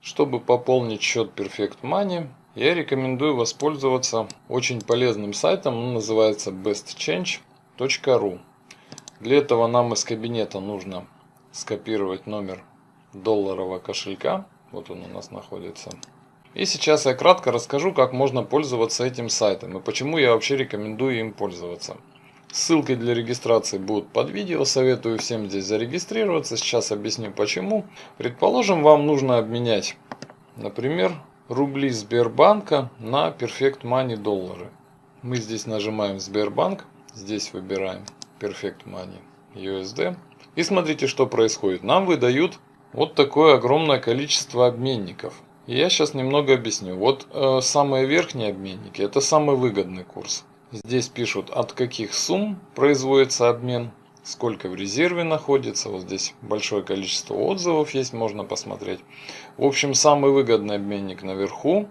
Чтобы пополнить счет Perfect Money, я рекомендую воспользоваться очень полезным сайтом, он называется bestchange.ru. Для этого нам из кабинета нужно скопировать номер долларового кошелька, вот он у нас находится. И сейчас я кратко расскажу, как можно пользоваться этим сайтом и почему я вообще рекомендую им пользоваться. Ссылки для регистрации будут под видео, советую всем здесь зарегистрироваться, сейчас объясню почему. Предположим, вам нужно обменять, например, рубли Сбербанка на Perfect Money доллары. Мы здесь нажимаем Сбербанк, здесь выбираем Perfect Money USD. И смотрите, что происходит. Нам выдают вот такое огромное количество обменников. Я сейчас немного объясню. Вот э, самые верхние обменники, это самый выгодный курс. Здесь пишут, от каких сумм производится обмен, сколько в резерве находится. Вот здесь большое количество отзывов есть, можно посмотреть. В общем, самый выгодный обменник наверху.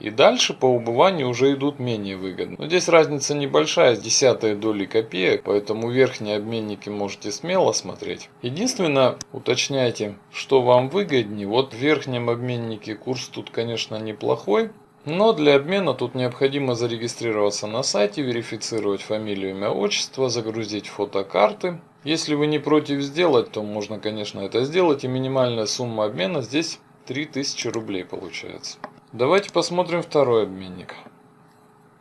И дальше по убыванию уже идут менее выгодные. Но здесь разница небольшая, с десятой доли копеек, поэтому верхние обменники можете смело смотреть. Единственное, уточняйте, что вам выгоднее. Вот в верхнем обменнике курс тут, конечно, неплохой. Но для обмена тут необходимо зарегистрироваться на сайте, верифицировать фамилию, имя, отчество, загрузить фотокарты. Если вы не против сделать, то можно, конечно, это сделать. И минимальная сумма обмена здесь 3000 рублей получается. Давайте посмотрим второй обменник.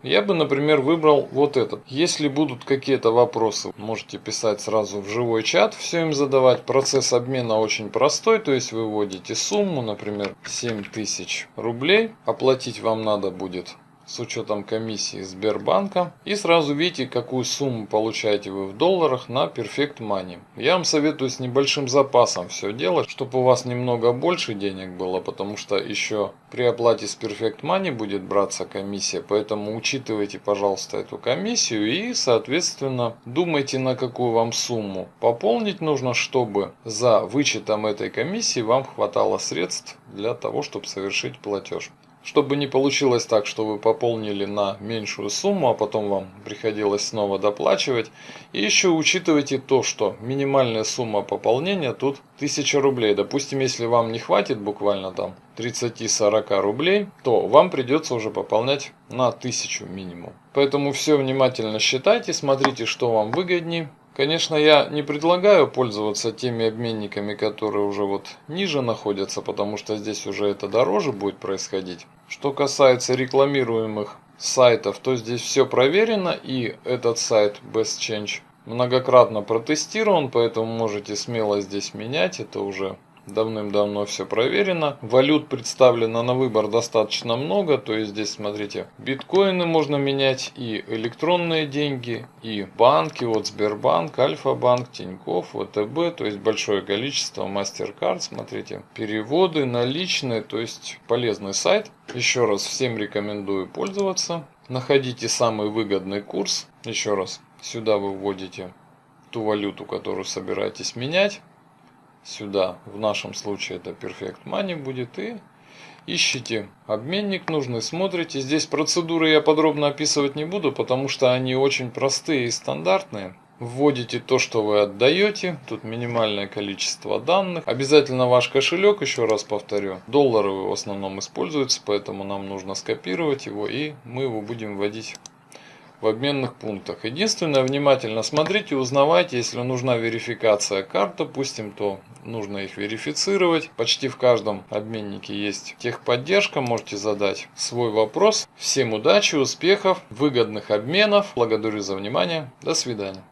Я бы, например, выбрал вот этот. Если будут какие-то вопросы, можете писать сразу в живой чат, все им задавать. Процесс обмена очень простой, то есть вы вводите сумму, например, 7000 рублей. Оплатить вам надо будет с учетом комиссии Сбербанка. И сразу видите, какую сумму получаете вы в долларах на Perfect Money. Я вам советую с небольшим запасом все делать, чтобы у вас немного больше денег было, потому что еще при оплате с Perfect Money будет браться комиссия. Поэтому учитывайте, пожалуйста, эту комиссию и, соответственно, думайте, на какую вам сумму пополнить нужно, чтобы за вычетом этой комиссии вам хватало средств для того, чтобы совершить платеж. Чтобы не получилось так, что вы пополнили на меньшую сумму, а потом вам приходилось снова доплачивать. И еще учитывайте то, что минимальная сумма пополнения тут 1000 рублей. Допустим, если вам не хватит буквально там 30-40 рублей, то вам придется уже пополнять на 1000 минимум. Поэтому все внимательно считайте, смотрите, что вам выгоднее. Конечно, я не предлагаю пользоваться теми обменниками, которые уже вот ниже находятся, потому что здесь уже это дороже будет происходить. Что касается рекламируемых сайтов, то здесь все проверено и этот сайт Best Change многократно протестирован, поэтому можете смело здесь менять, это уже Давным-давно все проверено. Валют представлено на выбор достаточно много. То есть здесь, смотрите, биткоины можно менять и электронные деньги, и банки. Вот Сбербанк, Альфа-банк, Тинькофф, ВТБ. То есть большое количество MasterCard. Смотрите, переводы, наличные. То есть полезный сайт. Еще раз всем рекомендую пользоваться. Находите самый выгодный курс. Еще раз, сюда вы вводите ту валюту, которую собираетесь менять сюда, в нашем случае это Perfect Money будет, и ищите обменник нужный, смотрите. Здесь процедуры я подробно описывать не буду, потому что они очень простые и стандартные. Вводите то, что вы отдаете. Тут минимальное количество данных. Обязательно ваш кошелек, еще раз повторю. Доллары в основном используются, поэтому нам нужно скопировать его и мы его будем вводить в обменных пунктах. Единственное, внимательно смотрите, узнавайте, если нужна верификация карт, допустим, то нужно их верифицировать. Почти в каждом обменнике есть техподдержка, можете задать свой вопрос. Всем удачи, успехов, выгодных обменов. Благодарю за внимание. До свидания.